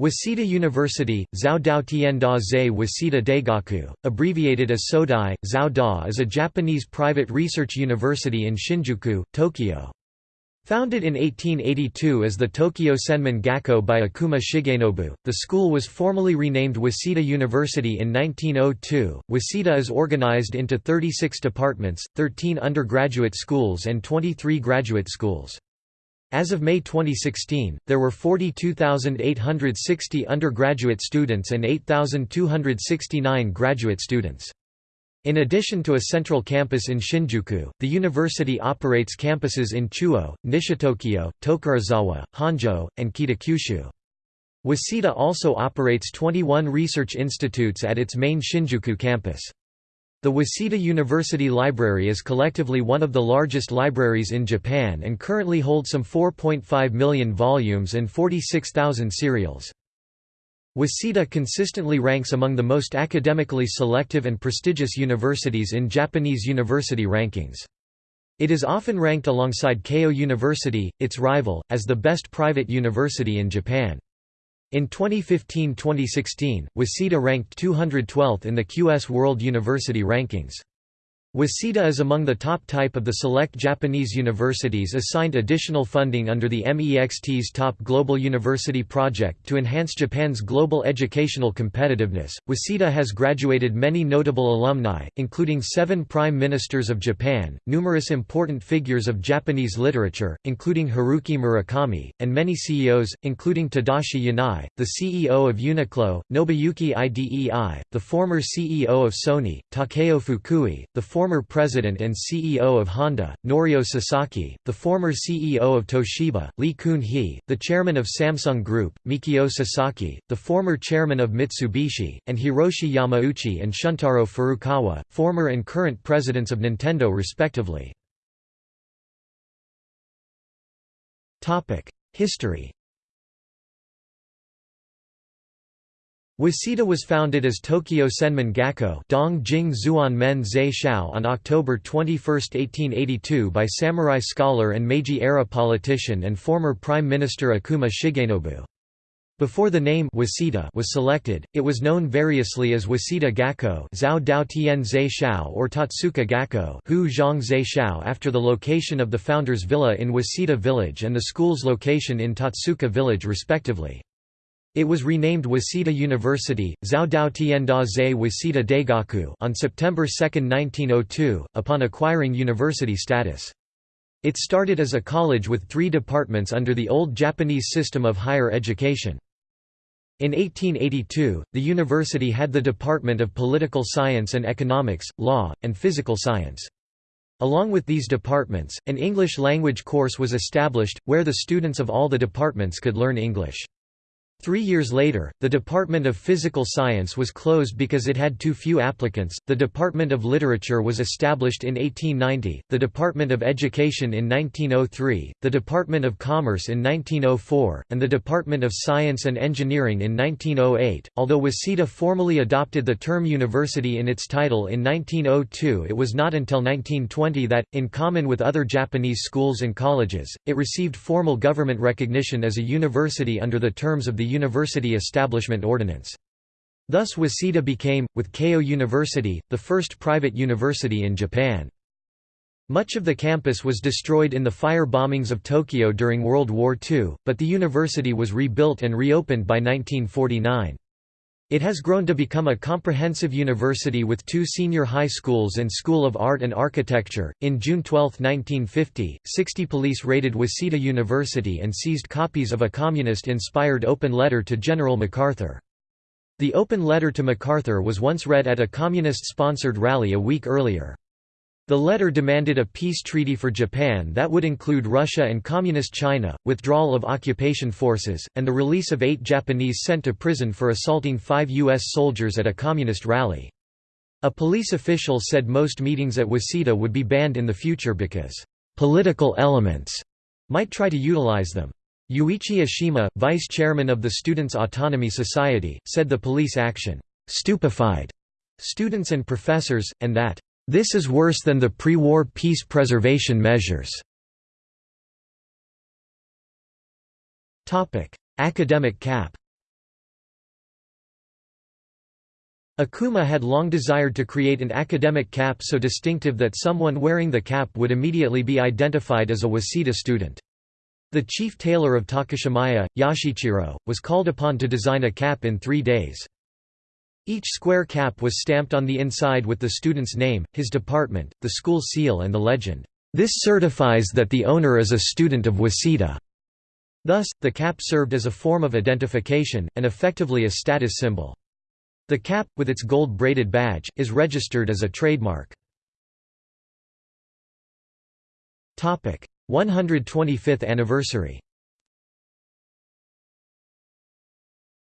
Waseda University, Zhao Dao Tianda Zhe Waseda Daigaku, abbreviated as Sodai, Zhao Da is a Japanese private research university in Shinjuku, Tokyo. Founded in 1882 as the Tokyo Senman Gakko by Okuma Shigenobu, the school was formally renamed Waseda University in 1902. Waseda is organized into 36 departments, 13 undergraduate schools and 23 graduate schools. As of May 2016, there were 42,860 undergraduate students and 8,269 graduate students. In addition to a central campus in Shinjuku, the university operates campuses in Chuo, Nishitokyo, Tokorozawa, Honjo, and Kitakyushu. Waseda also operates 21 research institutes at its main Shinjuku campus. The Waseda University Library is collectively one of the largest libraries in Japan and currently holds some 4.5 million volumes and 46,000 serials. Waseda consistently ranks among the most academically selective and prestigious universities in Japanese university rankings. It is often ranked alongside Keio University, its rival, as the best private university in Japan. In 2015–2016, Waseda ranked 212th in the QS World University Rankings. Waseda is among the top type of the select Japanese universities assigned additional funding under the MEXT's Top Global University Project to enhance Japan's global educational competitiveness. Waseda has graduated many notable alumni, including seven prime ministers of Japan, numerous important figures of Japanese literature, including Haruki Murakami, and many CEOs, including Tadashi Yanai, the CEO of Uniqlo, Nobuyuki Idei, the former CEO of Sony, Takeo Fukui, the former former president and CEO of Honda, Norio Sasaki, the former CEO of Toshiba, Lee Kun-hee, the chairman of Samsung Group, Mikio Sasaki, the former chairman of Mitsubishi, and Hiroshi Yamauchi and Shuntaro Furukawa, former and current presidents of Nintendo respectively. History Waseda was founded as Tokyo Senman Gakko on October 21, 1882 by samurai scholar and Meiji-era politician and former Prime Minister Okuma Shigenobu. Before the name Waseda was selected, it was known variously as Waseda Gakko Zhao Dao Tian or Totsuka Gakko after the location of the founder's villa in Waseda village and the school's location in Totsuka village respectively. It was renamed Waseda University, Zhao Dao Tianda Zhe Waseda Daigaku on September 2, 1902, upon acquiring university status. It started as a college with three departments under the old Japanese system of higher education. In 1882, the university had the Department of Political Science and Economics, Law, and Physical Science. Along with these departments, an English language course was established, where the students of all the departments could learn English. Three years later, the Department of Physical Science was closed because it had too few applicants. The Department of Literature was established in 1890, the Department of Education in 1903, the Department of Commerce in 1904, and the Department of Science and Engineering in 1908. Although Waseda formally adopted the term university in its title in 1902, it was not until 1920 that, in common with other Japanese schools and colleges, it received formal government recognition as a university under the terms of the University Establishment Ordinance. Thus Waseda became, with Keio University, the first private university in Japan. Much of the campus was destroyed in the fire bombings of Tokyo during World War II, but the university was rebuilt and reopened by 1949. It has grown to become a comprehensive university with two senior high schools and School of Art and Architecture. In June 12, 1950, 60 police raided Waseda University and seized copies of a communist inspired open letter to General MacArthur. The open letter to MacArthur was once read at a communist sponsored rally a week earlier. The letter demanded a peace treaty for Japan that would include Russia and Communist China, withdrawal of occupation forces, and the release of eight Japanese sent to prison for assaulting five U.S. soldiers at a communist rally. A police official said most meetings at Waseda would be banned in the future because, "...political elements," might try to utilize them. Yuichi Ashima, vice chairman of the Students' Autonomy Society, said the police action, "...stupefied," students and professors, and that this is worse than the pre-war peace preservation measures. Academic cap Okuma had long desired to create an academic cap so distinctive that someone wearing the cap would immediately be identified as a Waseda student. The chief tailor of Takashimaya, Yashichiro, was called upon to design a cap in three days. Each square cap was stamped on the inside with the student's name, his department, the school seal and the legend, "'This certifies that the owner is a student of Waseda'". Thus, the cap served as a form of identification, and effectively a status symbol. The cap, with its gold-braided badge, is registered as a trademark. 125th anniversary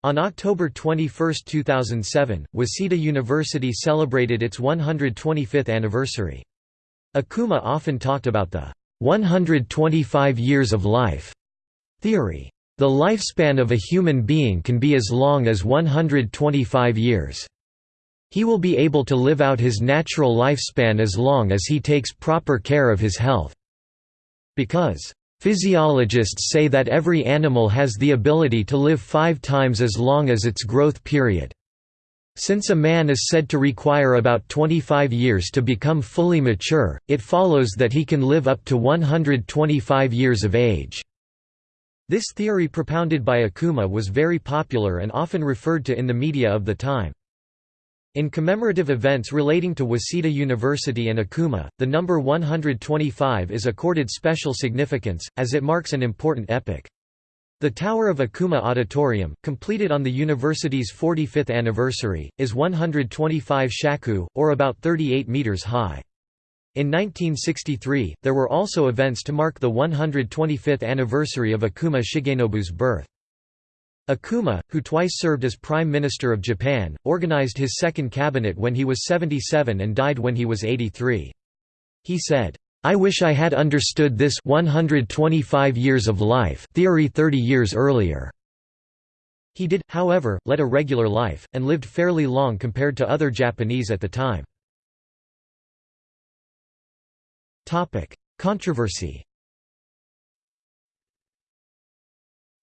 On October 21, 2007, Waseda University celebrated its 125th anniversary. Okuma often talked about the 125 years of life theory. The lifespan of a human being can be as long as 125 years. He will be able to live out his natural lifespan as long as he takes proper care of his health. Because Physiologists say that every animal has the ability to live five times as long as its growth period. Since a man is said to require about 25 years to become fully mature, it follows that he can live up to 125 years of age. This theory propounded by Okuma was very popular and often referred to in the media of the time. In commemorative events relating to Waseda University and Okuma, the number 125 is accorded special significance, as it marks an important epoch. The Tower of Okuma Auditorium, completed on the university's 45th anniversary, is 125 shaku, or about 38 meters high. In 1963, there were also events to mark the 125th anniversary of Okuma Shigenobu's birth. Okuma, who twice served as Prime Minister of Japan, organized his second cabinet when he was 77 and died when he was 83. He said, I wish I had understood this 125 years of life theory 30 years earlier. He did, however, lead a regular life, and lived fairly long compared to other Japanese at the time. Controversy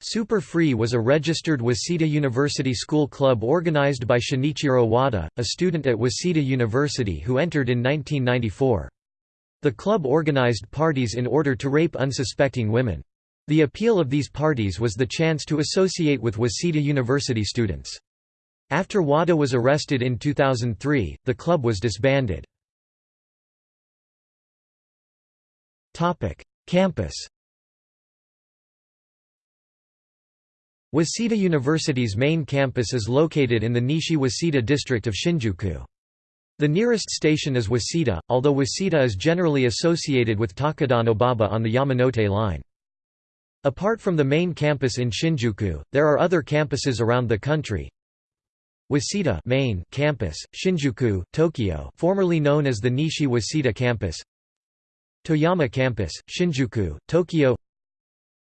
Super Free was a registered Waseda University school club organized by Shinichiro Wada, a student at Waseda University who entered in 1994. The club organized parties in order to rape unsuspecting women. The appeal of these parties was the chance to associate with Waseda University students. After Wada was arrested in 2003, the club was disbanded. Campus Waseda University's main campus is located in the Nishi Waseda district of Shinjuku. The nearest station is Waseda, although Waseda is generally associated with Takadanobaba on the Yamanote line. Apart from the main campus in Shinjuku, there are other campuses around the country. Waseda main campus, Shinjuku, Tokyo formerly known as the Nishi Waseda campus Toyama Campus, Shinjuku, Tokyo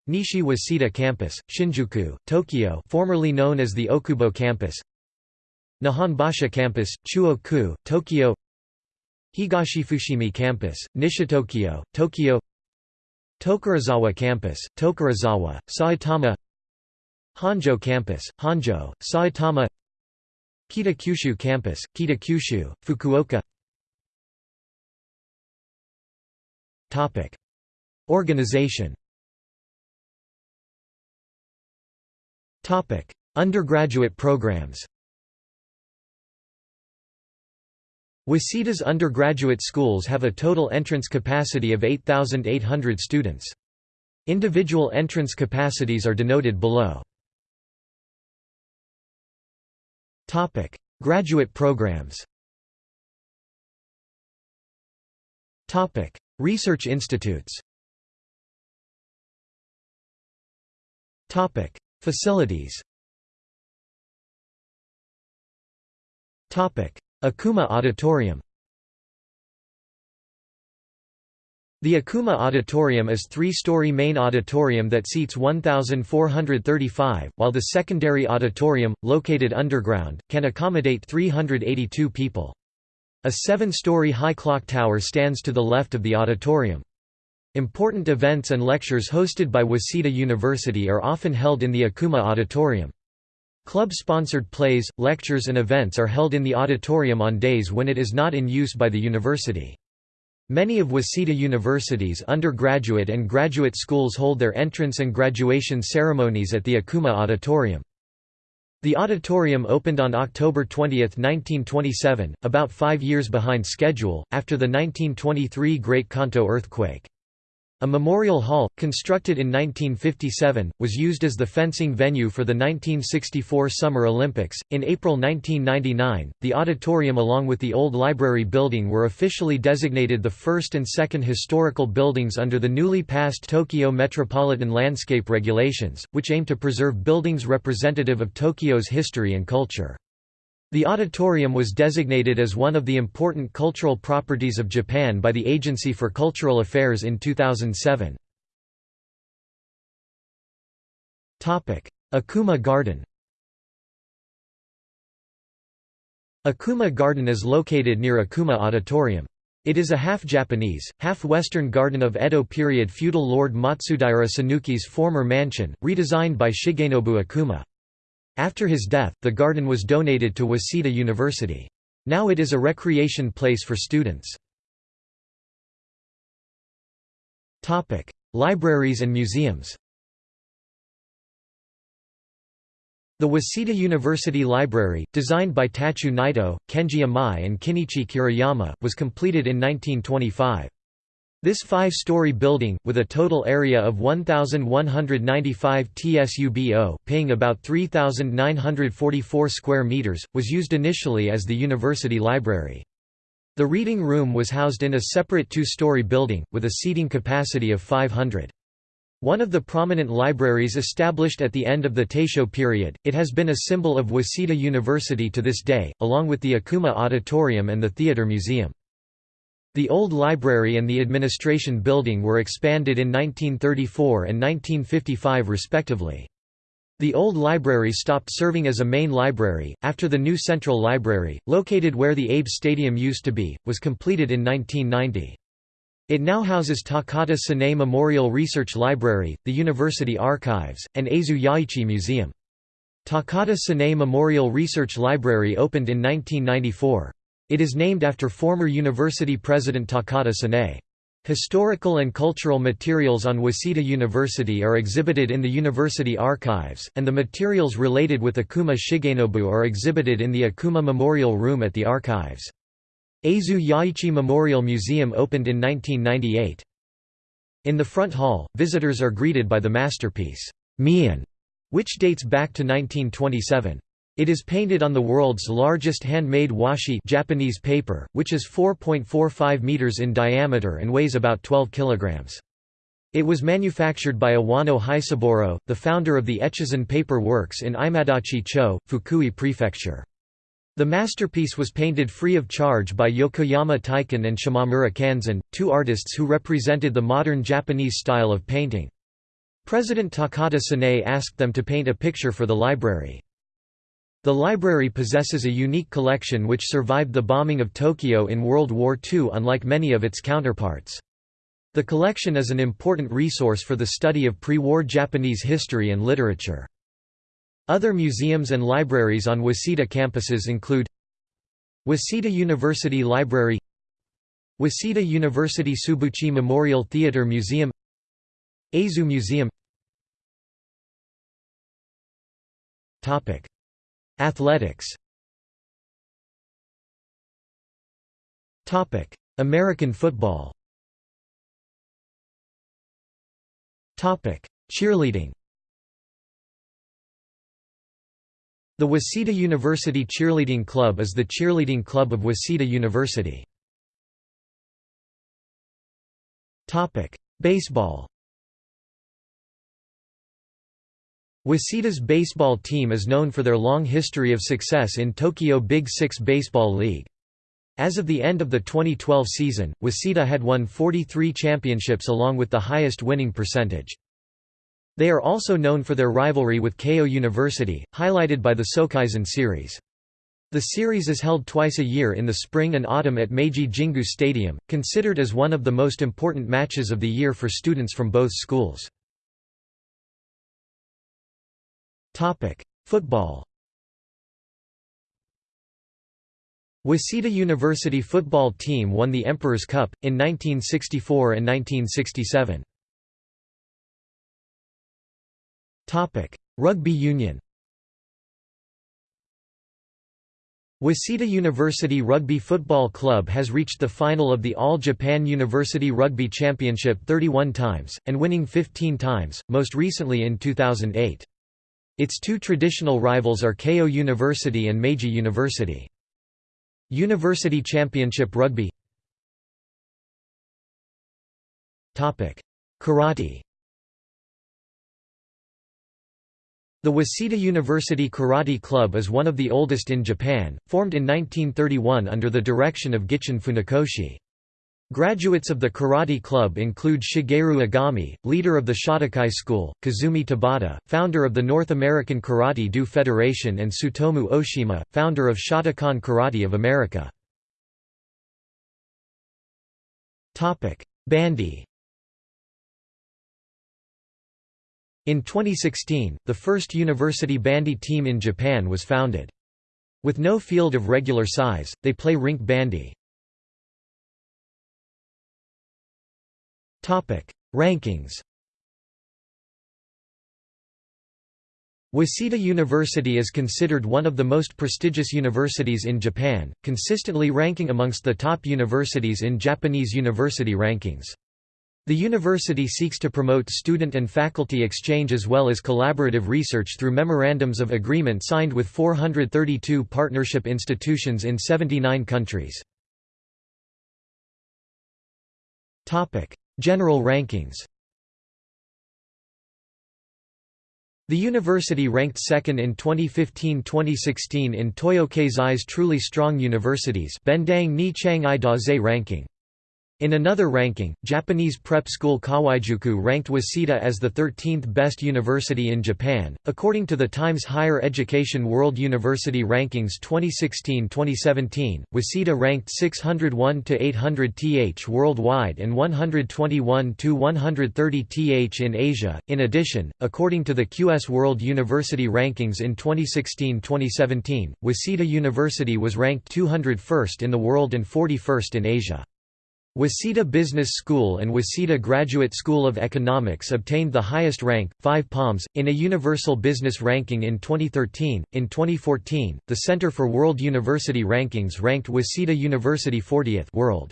Nishi Waseda Campus, Shinjuku, Tokyo formerly known as the Okubo Campus Nihonbashi Campus, Chuo-ku, Tokyo Higashifushimi Campus, Nishitokyo, Tokyo Tokorozawa Campus, Tokorozawa, Saitama Honjo Campus, Honjo, Saitama Kitakyushu Campus, Kitakyushu, Fukuoka. Organization Undergraduate programs Waseda's undergraduate schools have a total entrance capacity of 8,800 students. Individual entrance capacities are denoted below. Topic: Graduate programs Topic: Research institutes Facilities Okuma Auditorium The Okuma Auditorium is three-story main auditorium that seats 1,435, while the secondary auditorium, located underground, can accommodate 382 people. A seven-story high clock tower stands to the left of the auditorium. Important events and lectures hosted by Waseda University are often held in the Okuma Auditorium. Club-sponsored plays, lectures and events are held in the auditorium on days when it is not in use by the university. Many of Waseda University's undergraduate and graduate schools hold their entrance and graduation ceremonies at the Okuma Auditorium. The auditorium opened on October 20, 1927, about five years behind schedule, after the 1923 Great Kanto earthquake. A memorial hall, constructed in 1957, was used as the fencing venue for the 1964 Summer Olympics. In April 1999, the auditorium along with the old library building were officially designated the first and second historical buildings under the newly passed Tokyo Metropolitan Landscape Regulations, which aim to preserve buildings representative of Tokyo's history and culture. The auditorium was designated as one of the important cultural properties of Japan by the Agency for Cultural Affairs in 2007. Okuma Garden Okuma Garden is located near Okuma Auditorium. It is a half-Japanese, half-Western garden of Edo period feudal lord Matsudaira Sanuki's former mansion, redesigned by Shigenobu Okuma. After his death, the garden was donated to Waseda University. Now it is a recreation place for students. Libraries and museums The Waseda University Library, designed by Tachu Naito, Kenji Amai and Kinichi Kiriyama, was completed in 1925. This five-story building, with a total area of 1,195 tsubo paying about 3,944 square meters, was used initially as the university library. The reading room was housed in a separate two-story building, with a seating capacity of 500. One of the prominent libraries established at the end of the Taisho period, it has been a symbol of Waseda University to this day, along with the Okuma Auditorium and the Theatre Museum. The old library and the administration building were expanded in 1934 and 1955 respectively. The old library stopped serving as a main library, after the new Central Library, located where the Abe Stadium used to be, was completed in 1990. It now houses Takata Sanae Memorial Research Library, the University Archives, and Eizu Yaichi Museum. Takata Sanae Memorial Research Library opened in 1994. It is named after former university president Takata Sanae. Historical and cultural materials on Waseda University are exhibited in the university archives, and the materials related with Okuma Shigenobu are exhibited in the Okuma Memorial Room at the archives. Eizu Yaichi Memorial Museum opened in 1998. In the front hall, visitors are greeted by the masterpiece, Mian, which dates back to 1927. It is painted on the world's largest handmade washi Japanese paper, which is 4.45 meters in diameter and weighs about 12 kilograms. It was manufactured by Iwano Hisaburo, the founder of the Echizen Paper Works in Imadachi-cho, Fukui Prefecture. The masterpiece was painted free of charge by Yokoyama Taiken and Shimamura Kanzan, two artists who represented the modern Japanese style of painting. President Takata Sanae asked them to paint a picture for the library. The library possesses a unique collection which survived the bombing of Tokyo in World War II unlike many of its counterparts. The collection is an important resource for the study of pre-war Japanese history and literature. Other museums and libraries on Waseda campuses include Waseda University Library Waseda University Tsubouchi Memorial Theatre Museum Eizu Museum Athletics. American football. Cheerleading. The Waseda University Cheerleading Club is the cheerleading club of Waseda University. Baseball Waseda's baseball team is known for their long history of success in Tokyo Big Six Baseball League. As of the end of the 2012 season, Waseda had won 43 championships along with the highest winning percentage. They are also known for their rivalry with Keio University, highlighted by the Sokaizen series. The series is held twice a year in the spring and autumn at Meiji Jingu Stadium, considered as one of the most important matches of the year for students from both schools. Topic: Football. Waseda University football team won the Emperor's Cup in 1964 and 1967. Topic: Rugby Union. Waseda University Rugby Football Club has reached the final of the All Japan University Rugby Championship 31 times, and winning 15 times, most recently in 2008. Its two traditional rivals are Keio University and Meiji University. University Championship Rugby Karate The Waseda University Karate Club is one of the oldest in Japan, formed in 1931 under the direction of Gichin Funakoshi. Graduates of the Karate Club include Shigeru Egami, leader of the Shotokai School, Kazumi Tabata, founder of the North American Karate Do Federation and Tsutomu Oshima, founder of Shotokan Karate of America. Bandy In 2016, the first university bandy team in Japan was founded. With no field of regular size, they play rink bandy. Rankings Waseda University is considered one of the most prestigious universities in Japan, consistently ranking amongst the top universities in Japanese university rankings. The university seeks to promote student and faculty exchange as well as collaborative research through memorandums of agreement signed with 432 partnership institutions in 79 countries. General rankings The university ranked second in 2015-2016 in Toyo Keizai's Truly Strong Universities ni Daze ranking. In another ranking, Japanese prep school Kawaijuku ranked Waseda as the 13th best university in Japan. According to the Times Higher Education World University Rankings 2016-2017, Waseda ranked 601 to 800 th worldwide and 121 to 130 th in Asia. In addition, according to the QS World University Rankings in 2016-2017, Waseda University was ranked 201st in the world and 41st in Asia. Waseda Business School and Waseda Graduate School of Economics obtained the highest rank, 5 palms, in a universal business ranking in 2013. In 2014, the Center for World University Rankings ranked Waseda University 40th world.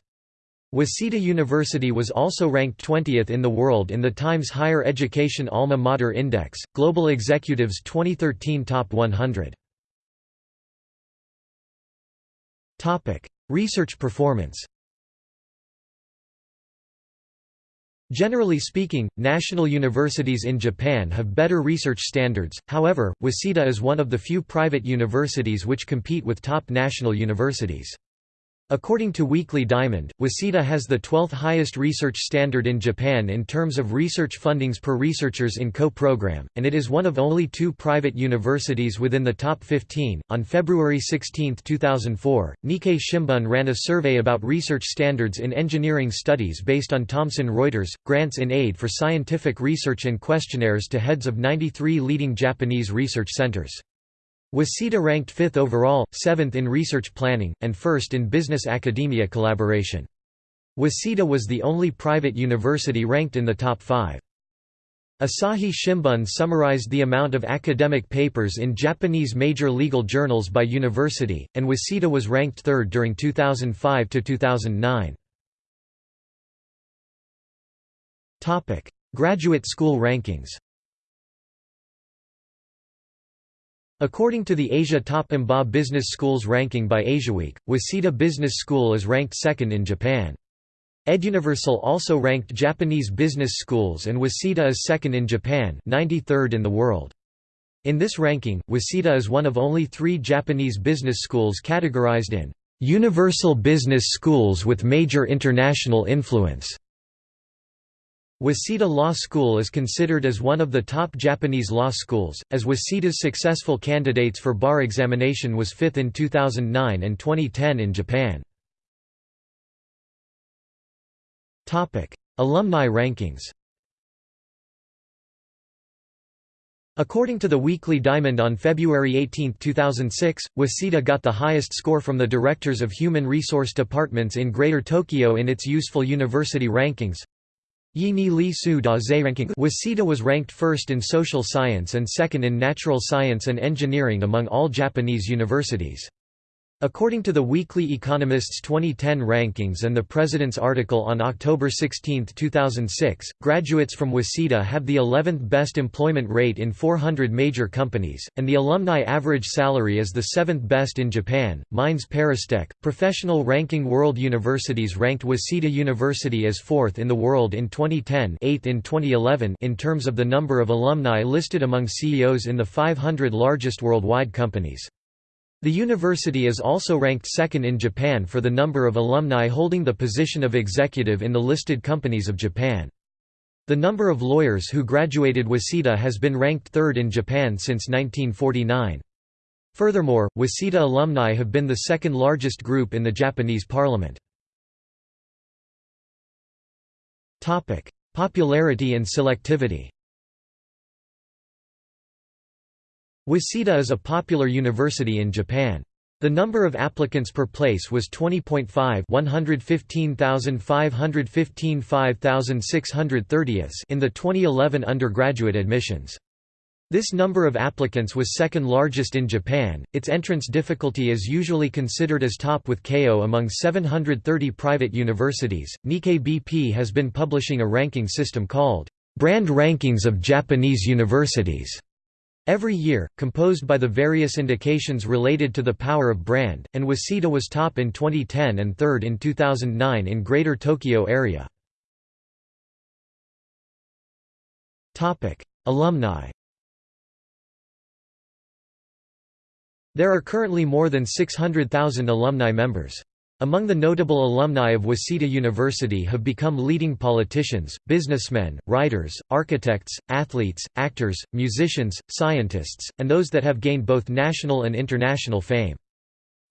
Waseda University was also ranked 20th in the world in the Times Higher Education Alma Mater Index, Global Executives 2013 Top 100. Research performance Generally speaking, national universities in Japan have better research standards, however, Waseda is one of the few private universities which compete with top national universities. According to Weekly Diamond, Waseda has the 12th highest research standard in Japan in terms of research fundings per researchers in co-program, and it is one of only two private universities within the top 15. On February 16, 2004, Nikkei Shimbun ran a survey about research standards in engineering studies based on Thomson Reuters, grants in aid for scientific research and questionnaires to heads of 93 leading Japanese research centers. Waseda ranked 5th overall, 7th in research planning, and 1st in business-academia collaboration. Waseda was the only private university ranked in the top five. Asahi Shimbun summarized the amount of academic papers in Japanese major legal journals by university, and Waseda was ranked third during 2005 to 2009. Topic: Graduate school rankings According to the Asia Top MBA Business Schools ranking by AsiaWeek, Waseda Business School is ranked second in Japan. EdUniversal also ranked Japanese business schools and Waseda is second in Japan 93rd in the world. In this ranking, Waseda is one of only three Japanese business schools categorized in "...universal business schools with major international influence." Waseda Law School is considered as one of the top Japanese law schools, as Waseda's successful candidates for bar examination was fifth in 2009 and 2010 in Japan. Alumni rankings According to the Weekly Diamond on February 18, 2006, Waseda got the highest score from the directors of human resource departments in Greater Tokyo in its Useful University rankings. Li Su Da Waseda was ranked first in social science and second in natural science and engineering among all Japanese universities. According to the Weekly Economist's 2010 rankings and the President's article on October 16, 2006, graduates from Waseda have the 11th best employment rate in 400 major companies, and the alumni average salary is the 7th best in Japan. Mines Paristech, professional ranking World Universities ranked Waseda University as fourth in the world in 2010 eighth in 2011 in terms of the number of alumni listed among CEOs in the 500 largest worldwide companies. The university is also ranked second in Japan for the number of alumni holding the position of executive in the listed companies of Japan. The number of lawyers who graduated Waseda has been ranked third in Japan since 1949. Furthermore, Waseda alumni have been the second largest group in the Japanese parliament. Popularity and selectivity Waseda is a popular university in Japan. The number of applicants per place was 20.5 115,515 5,630 in the 2011 undergraduate admissions. This number of applicants was second largest in Japan. Its entrance difficulty is usually considered as top with Keio among 730 private universities. Nikkei BP has been publishing a ranking system called Brand Rankings of Japanese Universities Every year, composed by the various indications related to the power of brand, and Waseda was top in 2010 and third in 2009 in Greater Tokyo area. Alumni There are currently more than 600,000 alumni members. Among the notable alumni of Waseda University have become leading politicians, businessmen, writers, architects, athletes, actors, musicians, scientists, and those that have gained both national and international fame.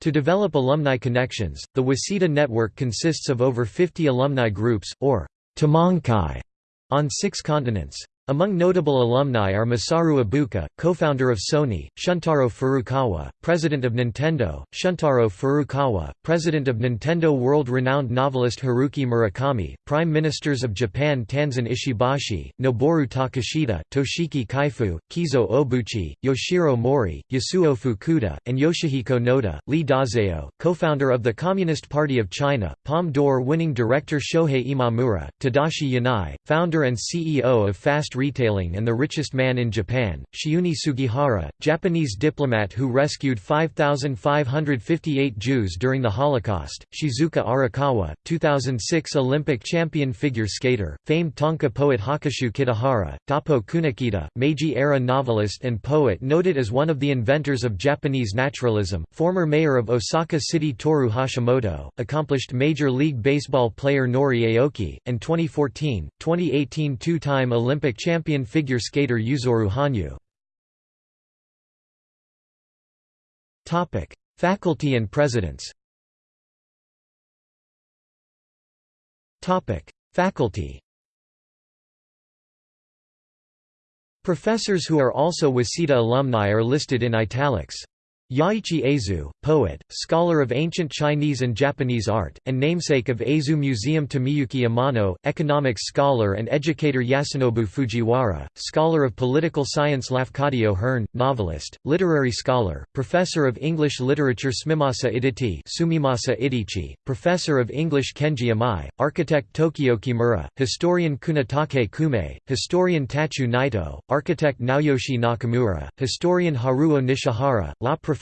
To develop alumni connections, the Waseda network consists of over 50 alumni groups, or tomonkai, on six continents. Among notable alumni are Masaru Ibuka, co-founder of Sony, Shuntaro Furukawa, president of Nintendo, Shuntaro Furukawa, president of Nintendo world-renowned novelist Haruki Murakami, prime ministers of Japan Tanzan Ishibashi, Noboru Takeshita, Toshiki Kaifu, Keizo Obuchi, Yoshiro Mori, Yasuo Fukuda, and Yoshihiko Noda, Li Dazhao, co-founder of the Communist Party of China, Palme d'Or winning director Shohei Imamura, Tadashi Yanai, founder and CEO of Fast retailing and the richest man in Japan, Chiune Sugihara, Japanese diplomat who rescued 5,558 Jews during the Holocaust, Shizuka Arakawa, 2006 Olympic champion figure skater, famed Tanka poet Hakushu Kitahara, Doppo Kunikida, Meiji-era novelist and poet noted as one of the inventors of Japanese naturalism, former mayor of Osaka City Toru Hashimoto, accomplished Major League Baseball player Nori Aoki, and 2014, 2018 two-time Olympic champion champion figure skater Yuzuru Hanyu. Topic: Faculty and presidents Topic: Faculty Professors who are also Waseda alumni are listed in italics. Yaichi Eizu, poet, scholar of ancient Chinese and Japanese art, and namesake of Eizu Museum Tomiyuki Amano, economics scholar and educator Yasunobu Fujiwara, scholar of political science Lafcadio Hearn, novelist, literary scholar, professor of English literature Smimasa Iditi Sumimasa Idichi, professor of English Kenji Amai, architect Tokyo Kimura, historian Kunitake Kume, historian Tachu Naito, architect Naoyoshi Nakamura, historian Haruo Nishihara, law Professor,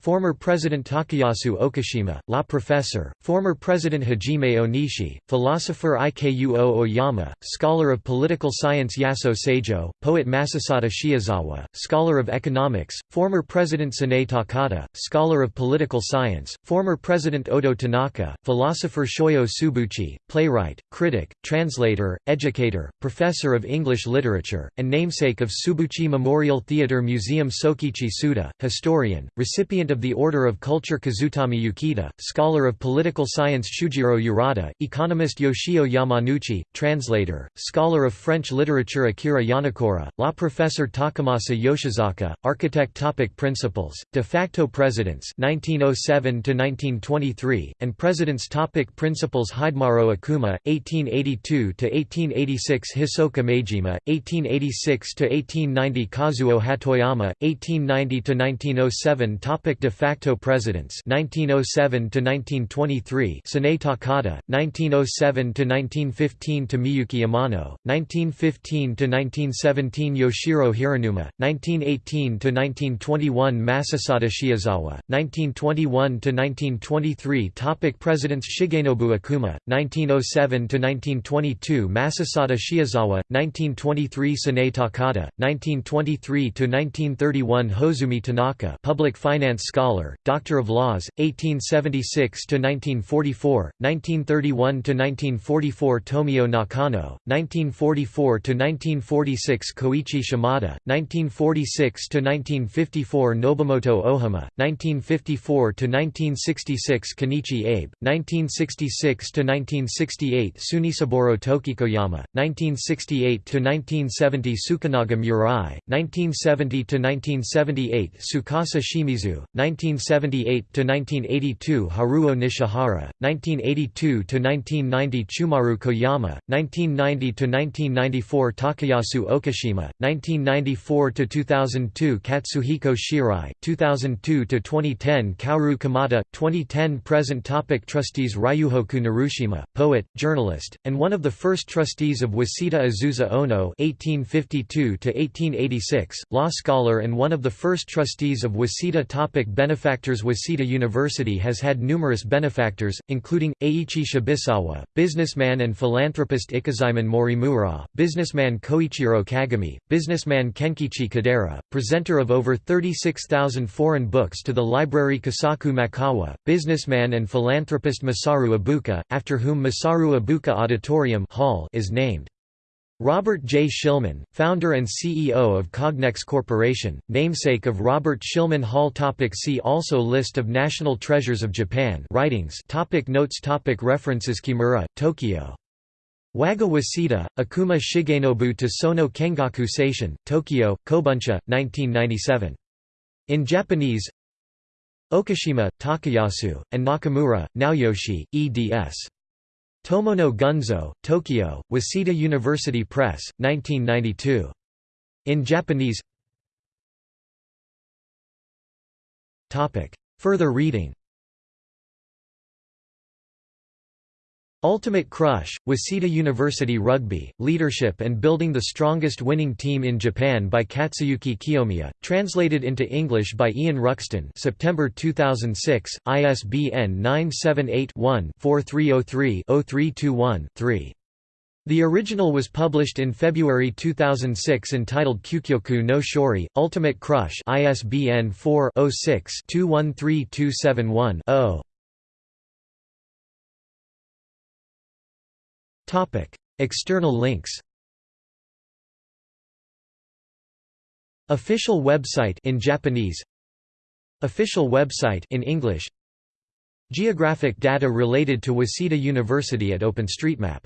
former President Takayasu Okushima, La Professor, former President Hajime Onishi, philosopher Ikuo Oyama, scholar of political science Yaso Seijo, poet Masasada Shiozawa, scholar of economics, former President Sanae Takada, scholar of political science, former President Odo Tanaka, philosopher Shoyo Tsubouchi, playwright, critic, translator, educator, professor of English literature, and namesake of Tsubouchi Memorial Theatre Museum Sokichi Tsuda, historian, recipient of the Order of Culture Kazutami Yukita, scholar of political science Shujiro Urata, economist Yoshio Yamanuchi, translator, scholar of French literature Akira Yanakura, law professor Takamasa Yoshizaka, architect topic Principals, de facto presidents 1907–1923, and presidents topic Principals Hidemaro Okuma, 1882–1886 Hisoka Maejima, 1886–1890 Kazuo Hatoyama, 1890–1907 Topic De facto presidents 1907–1923 Sanae Takada, 1907–1915 to Miyuki Amano, 1915 to 1917 Yoshiro Hiranuma, 1918 to 1921 Masasada Shiozawa, 1921 to 1923 Topic Presidents Shigenobu Okuma, 1907 to 1922 Masasada Shiozawa, 1923 Sanae Takada, 1923–1931 Hozumi Tanaka Public Finance Scholar, Doctor of Laws, 1876–1944, 1931–1944 Tomio Nakano, 1944–1946 Koichi Shimada, 1946–1954 Nobumoto Ohama, 1954–1966 Kenichi Abe, 1966–1968 Sunisaburo Tokikoyama, 1968–1970 Sukanaga Murai, 1970–1978 Tsukasa Shimizu, 1978–1982 Haruo Nishihara, 1982–1990 Chumaru Koyama, 1990–1994 Takayasu Okushima, 1994–2002 Katsuhiko Shirai, 2002–2010 Kaoru Kamada, 2010 Present topic Trustees Ryuhoku Narushima, poet, journalist, and one of the first trustees of Waseda Azusa Ono (1852–1886), law scholar and one of the first trustees of Waseda. Topic benefactors Waseda University has had numerous benefactors, including Eiichi Shibusawa, businessman and philanthropist Ikazuman Morimura, businessman Koichiro Kagami, businessman Kenkichi Kadera, presenter of over 36,000 foreign books to the library Kasaku Makawa, businessman and philanthropist Masaru Ibuka, after whom Masaru Ibuka Auditorium Hall is named. Robert J. Shillman, founder and CEO of Cognex Corporation, namesake of Robert Shillman Hall topic See also List of National Treasures of Japan writings topic Notes topic References Kimura, Tokyo. Waga Waseda, Okuma Shigenobu to Sono Kengaku Seishin, Tokyo, Kobuncha, 1997. In Japanese Okushima, Takayasu, and Nakamura, Naoyoshi, eds. Tomono Gunzo, Tokyo, Waseda University Press, 1992. In Japanese. Further reading Ultimate Crush, Waseda University Rugby, Leadership and Building the Strongest Winning Team in Japan by Katsuyuki Kiyomiya, translated into English by Ian Ruxton September 2006, ISBN 978-1-4303-0321-3. The original was published in February 2006 entitled Kyukyoku no Shori, Ultimate Crush ISBN 4-06-213271-0. External links Official website in Japanese Official website in English Geographic data related to Waseda University at OpenStreetMap